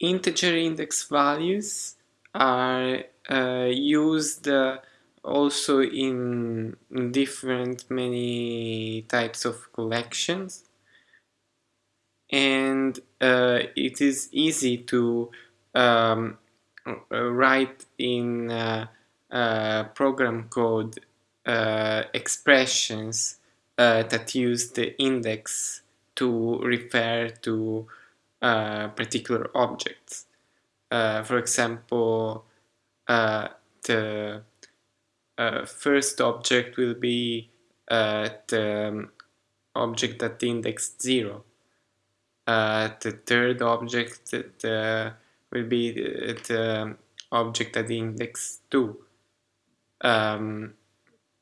integer index values are uh, used uh, also in different many types of collections. And uh, it is easy to um, write in program code uh, expressions uh, that use the index to refer to uh, particular objects. Uh, for example, uh, the uh, first object will be the um, object at index 0. the third object the, will be the, the, object at index 2. Um,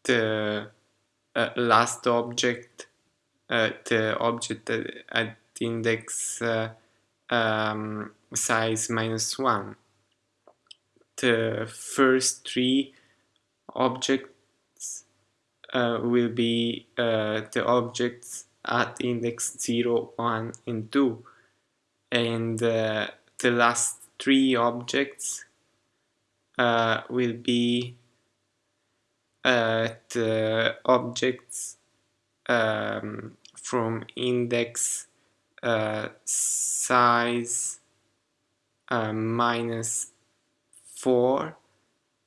the uh, last object, uh, the object at index uh, um, size minus 1. The first three objects uh, will be uh, the objects at index 0, 1 and 2 and uh, the last three objects will be the objects um, from index uh, size uh, minus 4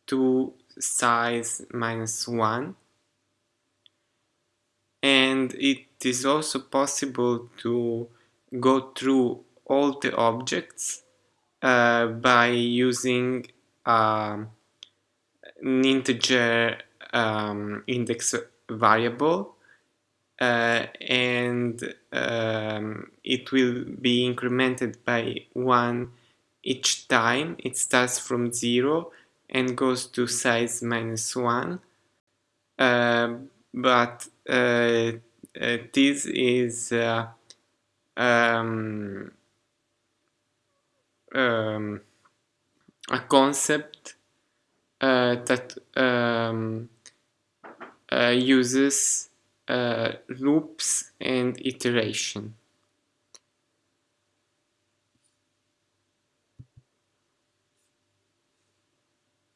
to size minus 1 and it is also possible to go through all the objects uh, by using um, an integer um, index variable uh, and um, it will be incremented by 1 each time. It starts from 0 and goes to size minus 1. Uh, but uh, uh this is uh, um, um, a concept uh, that um, uses uh, loops and iteration.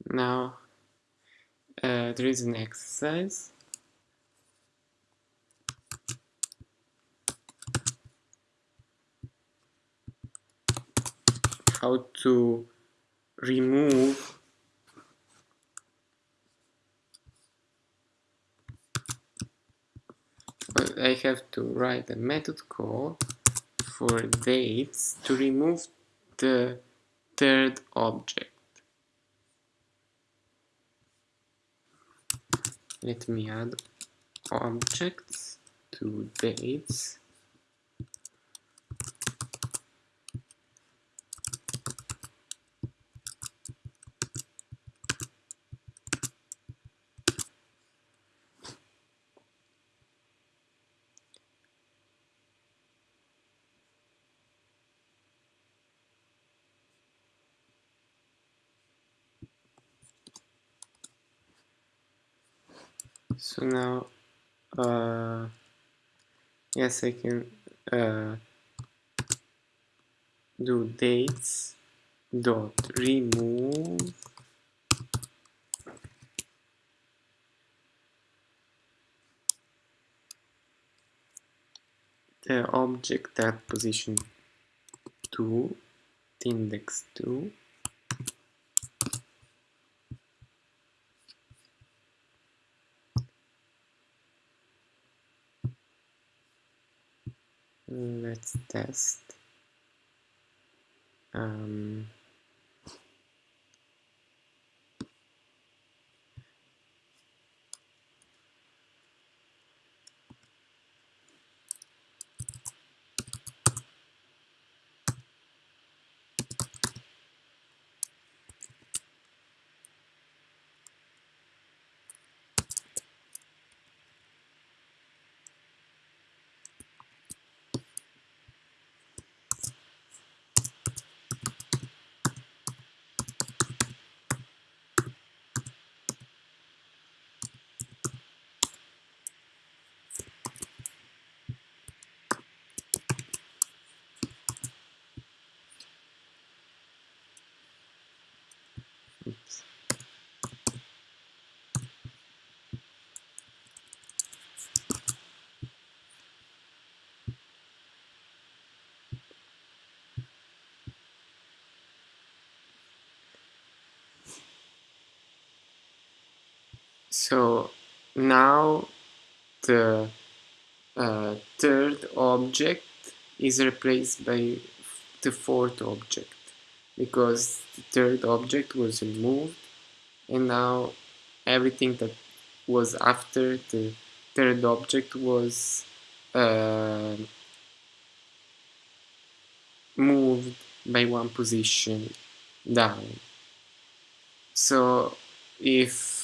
Now uh, there is an exercise. How to remove I have to write a method call for dates to remove the third object. Let me add objects to dates so now uh, yes I can uh, do dates dot remove. The object at position 2 index 2 let's test. Um, So now the uh, third object is replaced by the fourth object because the third object was removed and now everything that was after the third object was uh, moved by one position down. So if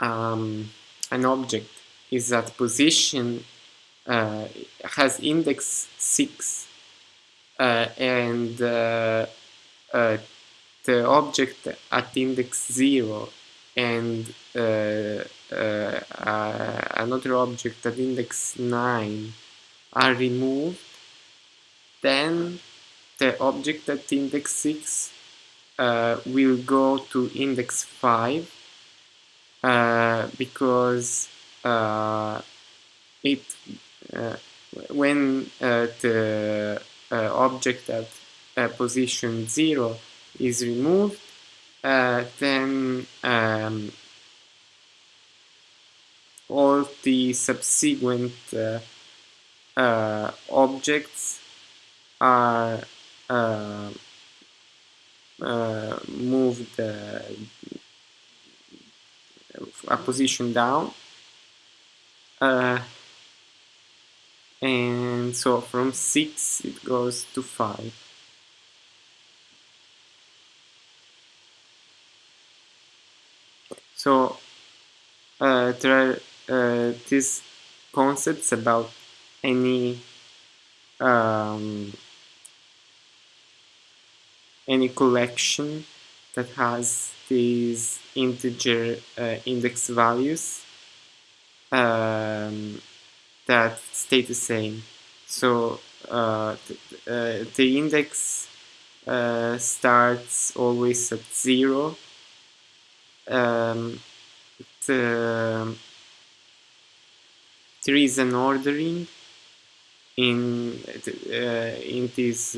um, an object is at position uh, has index 6 uh, and uh, uh, the object at index 0 and uh, another object at index 9 are removed then the object at index 6 uh, will go to index 5 uh, because uh, it uh, when uh, the uh, object at position 0 is removed then um, all the subsequent objects are uh, moved uh, a position down. Uh, and so from 6 it goes to 5 so uh, there are uh, these concepts about any um, any collection that has these integer uh, index values um, that stay the same. So uh, uh, the index uh, starts always at zero. Um, the, there is an ordering in uh, in these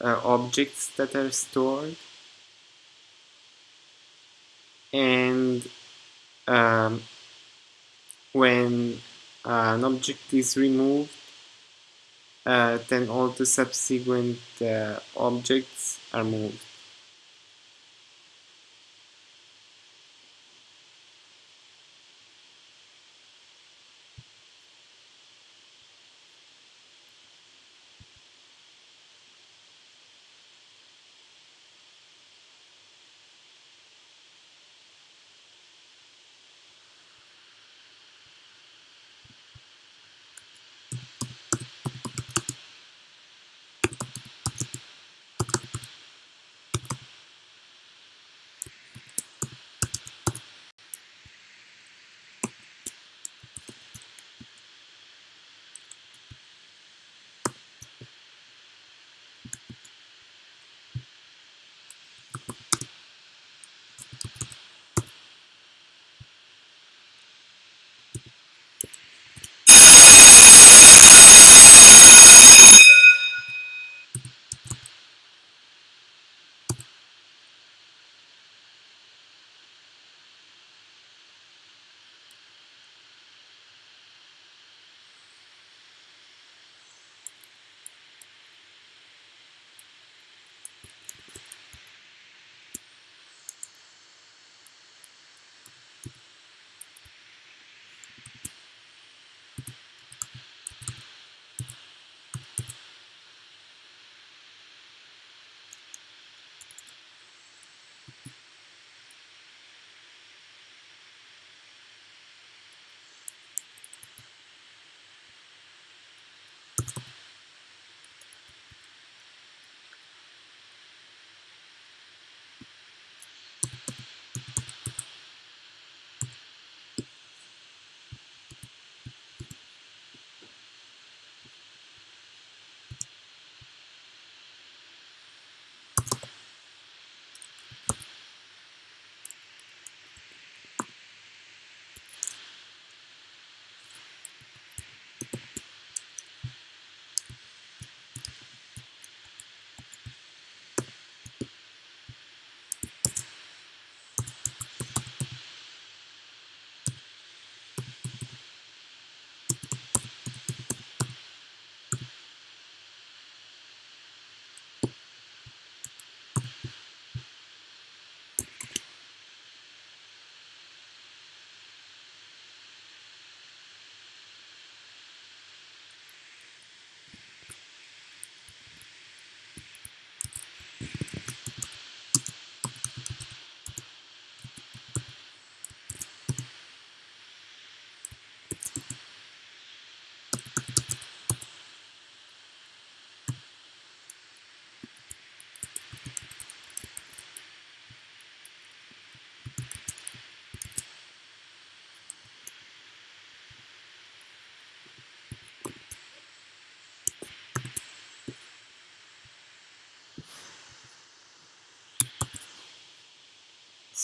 uh, objects that are stored. And um, when uh, an object is removed uh, then all the subsequent uh, objects are moved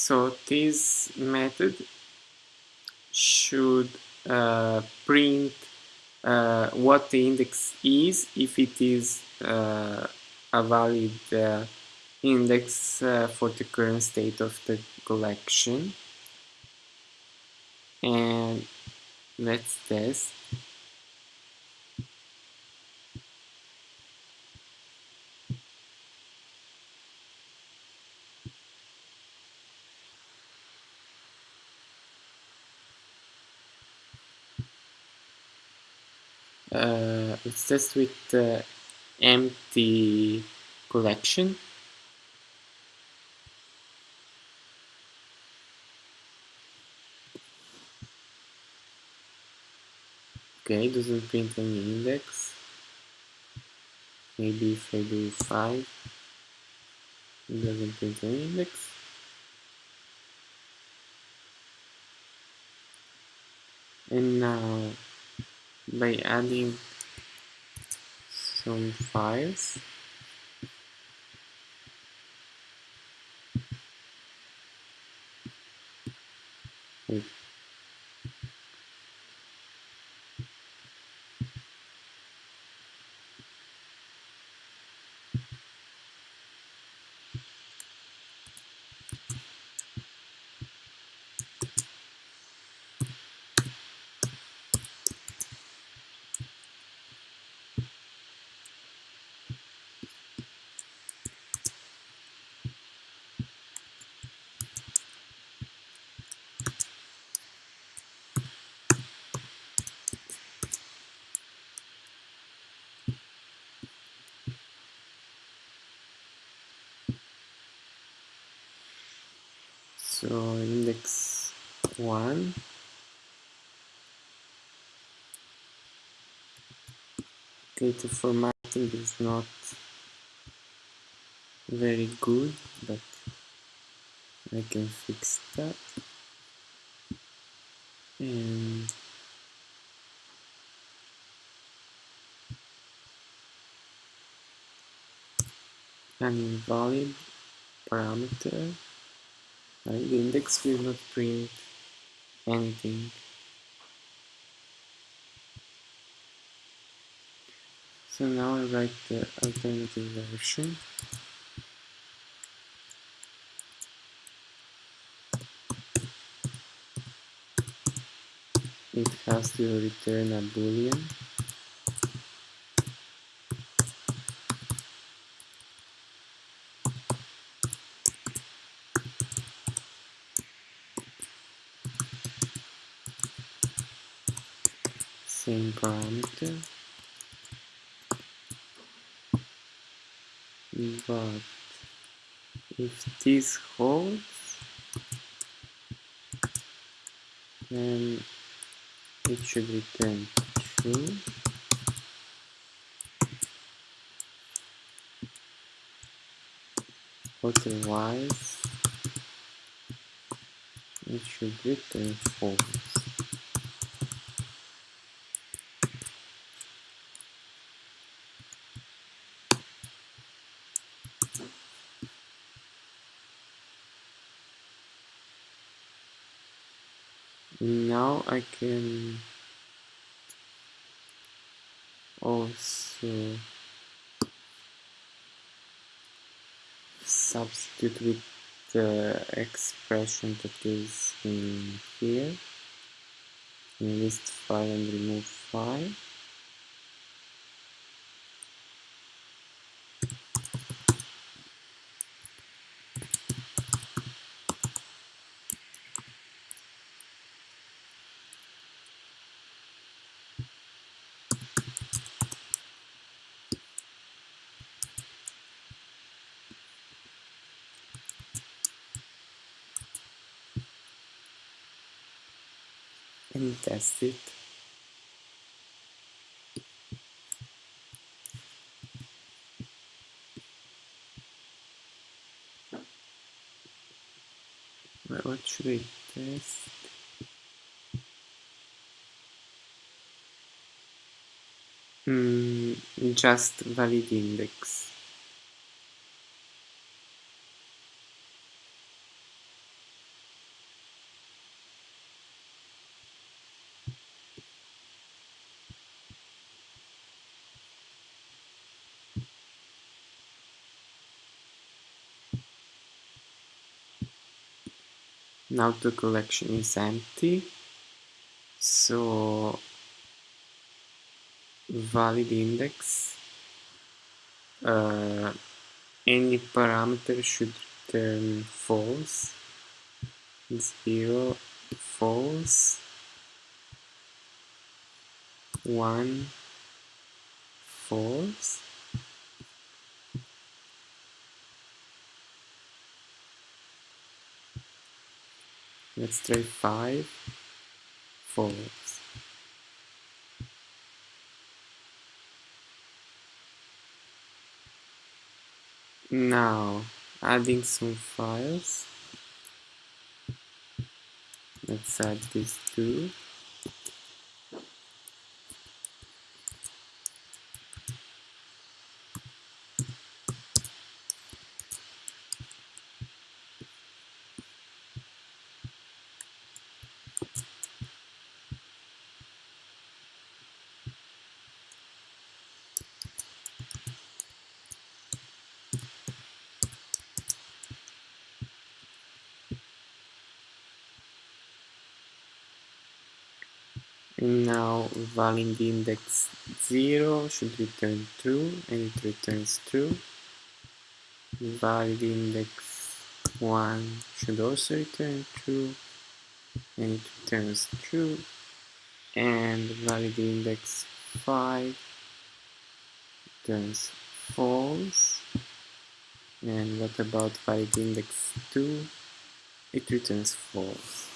so this method should uh, print uh, what the index is. If it is uh, a valid uh, index uh, for the current state of the collection. And let's test uh, let's test with the empty collection. Okay doesn't print any index. Maybe if I do 5 it doesn't print any index. And now by adding some files so index 1 okay the formatting is not very good but I can fix that. And an invalid parameter right? the index will not print anything so now I write the alternative version it has to return a boolean same parameter but if this holds then it should return true. Otherwise it should return false now I can also substitute with the expression that is in here. In list file and remove file and test it. What should I test? Mm, just valid index. Now the collection is empty so valid index uh, any parameter should return false. 0 false. 1 false let's try 5 false now adding some files. Let's add these two now valid index 0 should return true and it returns true valid index 1 should also return true and it returns true and valid index 5 returns false. And what about valid index 2 it returns false